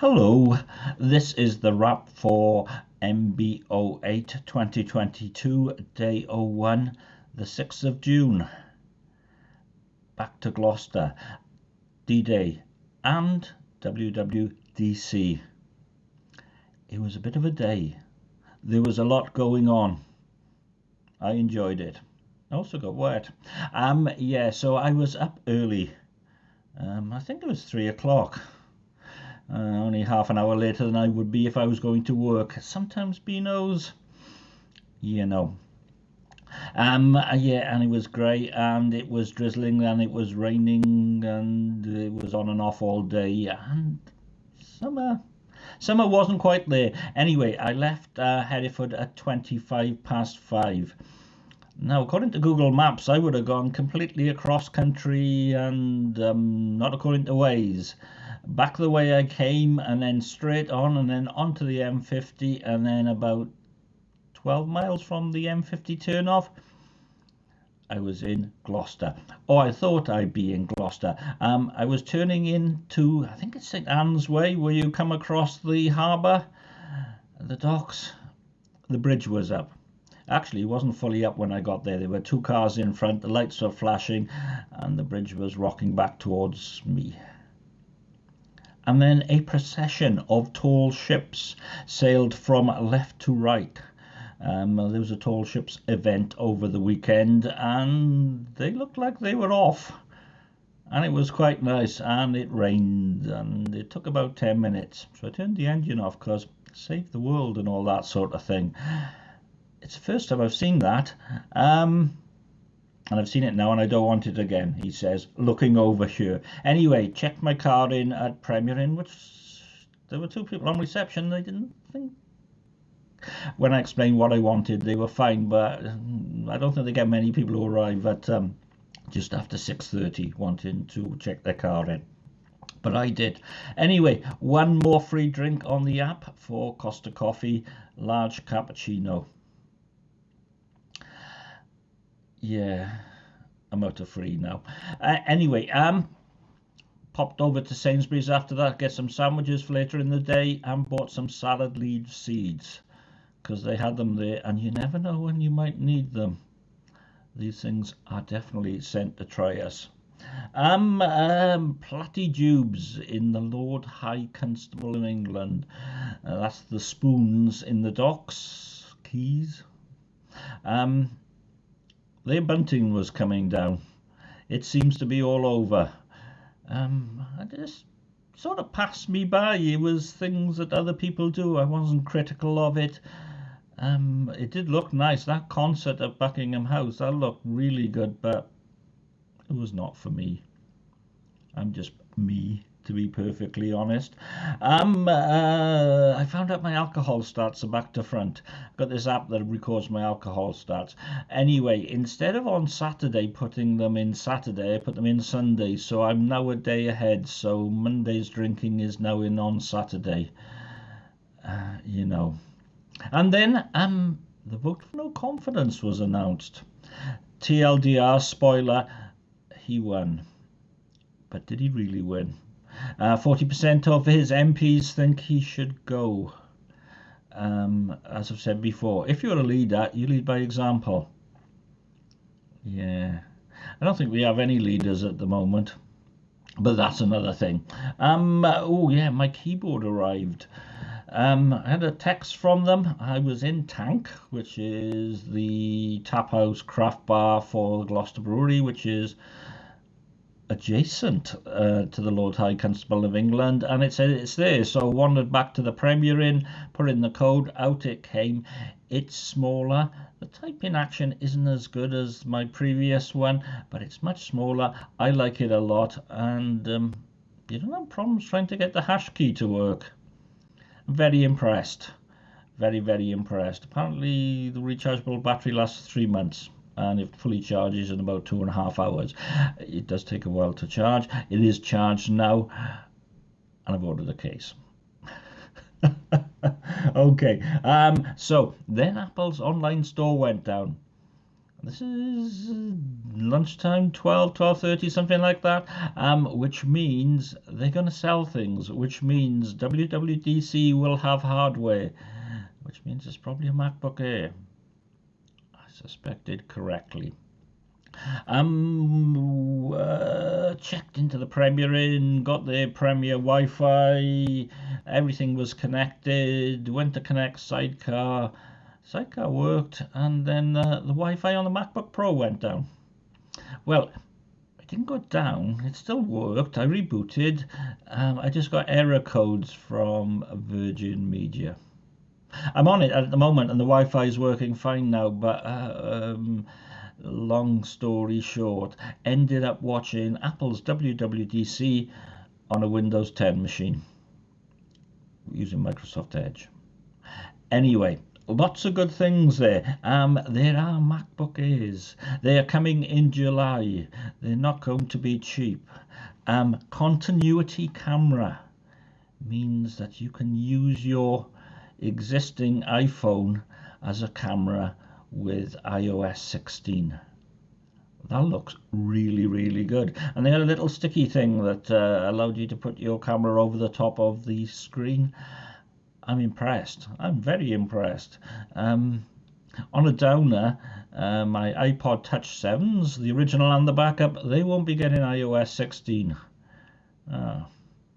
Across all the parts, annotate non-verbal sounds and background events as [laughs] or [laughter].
Hello, this is the wrap for MB08 2022, day 01, the 6th of June. Back to Gloucester, D Day, and WWDC. It was a bit of a day. There was a lot going on. I enjoyed it. I also got wet. Um, yeah, so I was up early. Um, I think it was three o'clock uh, only half an hour later than I would be if I was going to work. Sometimes Beano's, you know. Um, yeah, and it was great, and it was drizzling, and it was raining, and it was on and off all day, and summer. Summer wasn't quite there. Anyway, I left uh, Hereford at 25 past 5. Now, according to Google Maps, I would have gone completely across country and um, not according to Waze back the way I came and then straight on and then onto the M50 and then about 12 miles from the M50 turnoff I was in Gloucester. Oh, I thought I'd be in Gloucester. Um, I was turning into, I think it's St Anne's Way, where you come across the harbour, the docks. The bridge was up. Actually, it wasn't fully up when I got there. There were two cars in front, the lights were flashing, and the bridge was rocking back towards me and then a procession of tall ships sailed from left to right. Um, there was a tall ships event over the weekend, and they looked like they were off. And it was quite nice, and it rained, and it took about 10 minutes. So I turned the engine off because save the world and all that sort of thing. It's the first time I've seen that. Um, and I've seen it now and I don't want it again, he says, looking over here. Anyway, checked my card in at Premier Inn, which there were two people on reception. They didn't think. When I explained what I wanted, they were fine, but I don't think they get many people who arrive at um, just after 6.30 wanting to check their car in. But I did. Anyway, one more free drink on the app for Costa Coffee, large cappuccino. Yeah, I'm out of free now. Uh, anyway, um, popped over to Sainsbury's after that, get some sandwiches for later in the day, and bought some salad leaf seeds because they had them there, and you never know when you might need them. These things are definitely sent to try us. Um, um, platitubes in the Lord High Constable in England. Uh, that's the spoons in the docks, Quays. Um, their bunting was coming down. It seems to be all over. Um, I just sort of passed me by. It was things that other people do. I wasn't critical of it. Um, it did look nice. That concert at Buckingham House, that looked really good, but it was not for me. I'm just me to be perfectly honest. Um, uh, I found out my alcohol stats are back to front. Got this app that records my alcohol stats. Anyway, instead of on Saturday putting them in Saturday, I put them in Sunday. So I'm now a day ahead. So Monday's drinking is now in on Saturday. Uh, you know. And then um, the vote for no confidence was announced. TLDR spoiler, he won. But did he really win? Uh, 40% of his MPs think he should go. Um, as I've said before, if you're a leader, you lead by example. Yeah. I don't think we have any leaders at the moment, but that's another thing. Um, oh, yeah, my keyboard arrived. Um, I had a text from them. I was in Tank, which is the tap house craft bar for the Gloucester Brewery, which is adjacent uh, to the Lord High Constable of England, and it said it's there. So I wandered back to the Premier Inn, put in the code, out it came. It's smaller. The typing action isn't as good as my previous one, but it's much smaller. I like it a lot, and um, you don't have problems trying to get the hash key to work. I'm very impressed. Very, very impressed. Apparently, the rechargeable battery lasts three months and it fully charges in about two and a half hours. It does take a while to charge. It is charged now, and I've ordered a case. [laughs] okay, um, so then Apple's online store went down. this is lunchtime 12 12.30 something like that um, which means they're going to sell things which means WWDC will have hardware which means it's probably a MacBook Air suspected correctly um uh, checked into the Premier Inn got the Premier Wi-Fi everything was connected went to connect sidecar Sidecar worked, and then uh, the Wi-Fi on the MacBook Pro went down. Well, it didn't go down. It still worked. I rebooted. Um, I just got error codes from Virgin Media. I'm on it at the moment, and the Wi-Fi is working fine now. But uh, um, long story short, ended up watching Apple's WWDC on a Windows 10 machine using Microsoft Edge. Anyway, lots of good things there. Um, there are MacBook Airs. They are coming in July. They're not going to be cheap. Um, continuity camera means that you can use your existing iPhone as a camera with iOS 16. That looks really, really good. And they had a little sticky thing that uh, allowed you to put your camera over the top of the screen. I'm impressed. I'm very impressed. Um, on a downer, uh, my iPod Touch 7s, the original and the backup, they won't be getting iOS 16. Ah,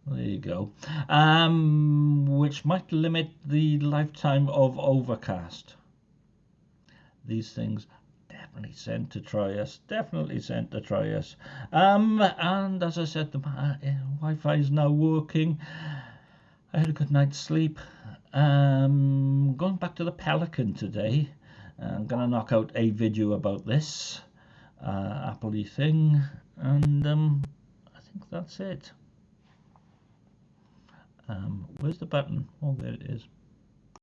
there you go. Um, which might limit the lifetime of Overcast. These things definitely sent to try us. Definitely sent to try us. Um, and as I said, the uh, Wi-Fi is now working. I had a good night's sleep. Um, going back to the Pelican today. I'm going to knock out a video about this uh, Apple thing. And um, I think that's it. Um, where's the button? Oh, there it is.